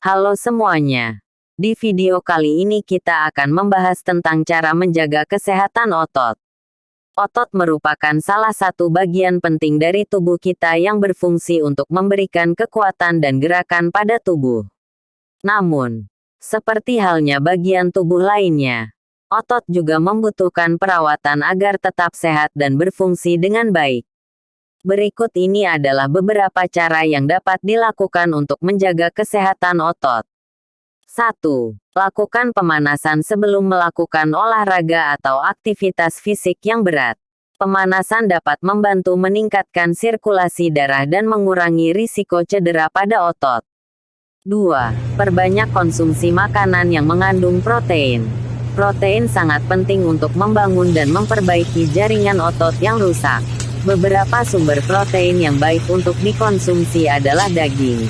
Halo semuanya. Di video kali ini kita akan membahas tentang cara menjaga kesehatan otot. Otot merupakan salah satu bagian penting dari tubuh kita yang berfungsi untuk memberikan kekuatan dan gerakan pada tubuh. Namun, seperti halnya bagian tubuh lainnya, otot juga membutuhkan perawatan agar tetap sehat dan berfungsi dengan baik. Berikut ini adalah beberapa cara yang dapat dilakukan untuk menjaga kesehatan otot. 1. Lakukan pemanasan sebelum melakukan olahraga atau aktivitas fisik yang berat. Pemanasan dapat membantu meningkatkan sirkulasi darah dan mengurangi risiko cedera pada otot. 2. Perbanyak konsumsi makanan yang mengandung protein. Protein sangat penting untuk membangun dan memperbaiki jaringan otot yang rusak. Beberapa sumber protein yang baik untuk dikonsumsi adalah daging,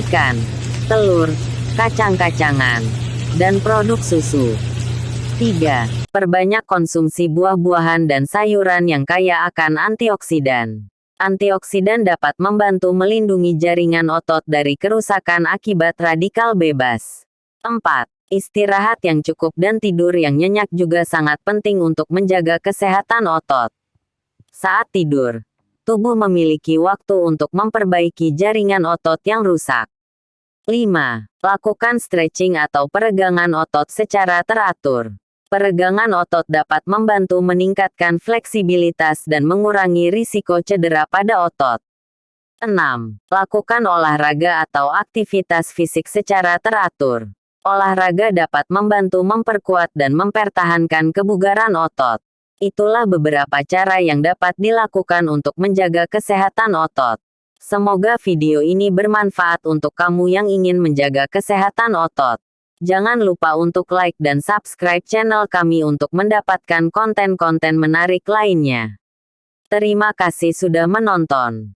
ikan, telur, kacang-kacangan, dan produk susu. 3. Perbanyak konsumsi buah-buahan dan sayuran yang kaya akan antioksidan. Antioksidan dapat membantu melindungi jaringan otot dari kerusakan akibat radikal bebas. 4. Istirahat yang cukup dan tidur yang nyenyak juga sangat penting untuk menjaga kesehatan otot. Saat tidur, tubuh memiliki waktu untuk memperbaiki jaringan otot yang rusak. 5. Lakukan stretching atau peregangan otot secara teratur. Peregangan otot dapat membantu meningkatkan fleksibilitas dan mengurangi risiko cedera pada otot. 6. Lakukan olahraga atau aktivitas fisik secara teratur. Olahraga dapat membantu memperkuat dan mempertahankan kebugaran otot. Itulah beberapa cara yang dapat dilakukan untuk menjaga kesehatan otot. Semoga video ini bermanfaat untuk kamu yang ingin menjaga kesehatan otot. Jangan lupa untuk like dan subscribe channel kami untuk mendapatkan konten-konten menarik lainnya. Terima kasih sudah menonton.